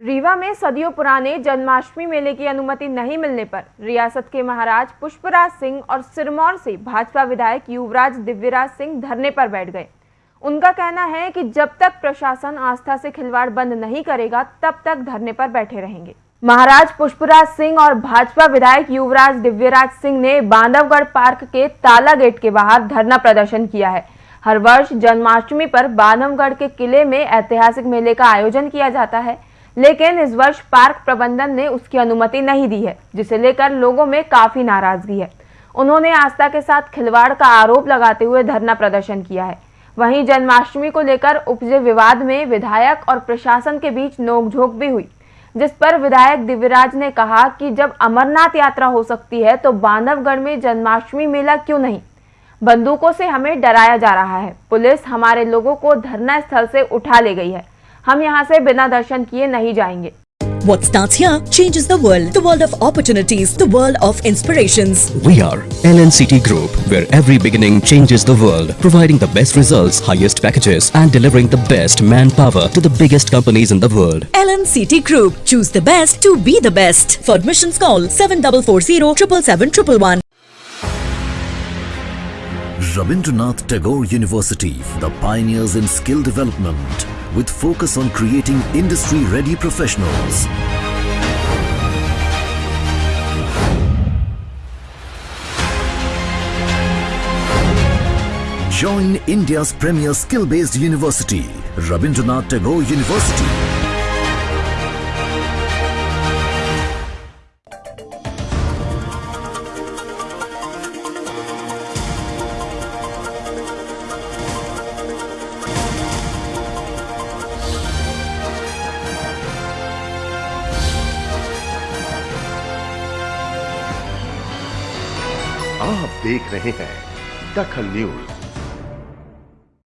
रीवा में सदियों पुराने जन्माष्टमी मेले की अनुमति नहीं मिलने पर रियासत के महाराज पुष्पराज सिंह और सिरमौर से भाजपा विधायक युवराज दिव्यराज सिंह धरने पर बैठ गए। उनका कहना है कि जब तक प्रशासन आस्था से खिलवाड़ बंद नहीं करेगा, तब तक धरने पर बैठे रहेंगे। महाराज पुष्पराज सिंह और भाजपा विधायक युवराज दिव्यराज सिंह ने बांधवगढ़ पार्क के ताला गेट के बाहर धरना प्रदर्शन किया है। हर वर्ष जन्माष्टमी पर बांधवगढ़ के किले में ऐतिहासिक मेले का आयोजन किया जाता है। लेकिन इस वर्ष पार्क प्रबंधन ने उसकी अनुमति नहीं दी है, जिसे लेकर लोगों में काफ़ी नाराज़गी है। उन्होंने आस्था के साथ खिलवाड़ का आरोप लगाते हुए धरना प्रदर्शन किया है। वहीं जन्माष्टमी को लेकर उपजे विवाद में विधायक और प्रशासन के बीच नोकझोंक भी हुई, जिस पर विधायक दिव्यराज ने कहा कि जब अमरनाथ यात्रा हो सकती है तो बांधवगढ़ में जन्माष्टमी मेला क्यों नहीं? बंदूकों से हमें डराया जा रहा है। पुलिस हमारे लोगों को धरना स्थल से उठा ले गई है। हम यहाँ से बिना दर्शन किए नहीं जाएंगे What starts here changes the world. The world of opportunities. The world of inspirations. We are LNCT Group, where every beginning changes the world, providing the best results, highest packages, and delivering the best manpower to the biggest companies in the world. LNCT Group. Choose the best to be the best. For admissions call 7440 777 Rabindranath Tagore University, the pioneers in skill development, with focus on creating industry-ready professionals. Join India's premier skill-based university, Rabindranath Tagore University. आप देख रहे हैं दखल news.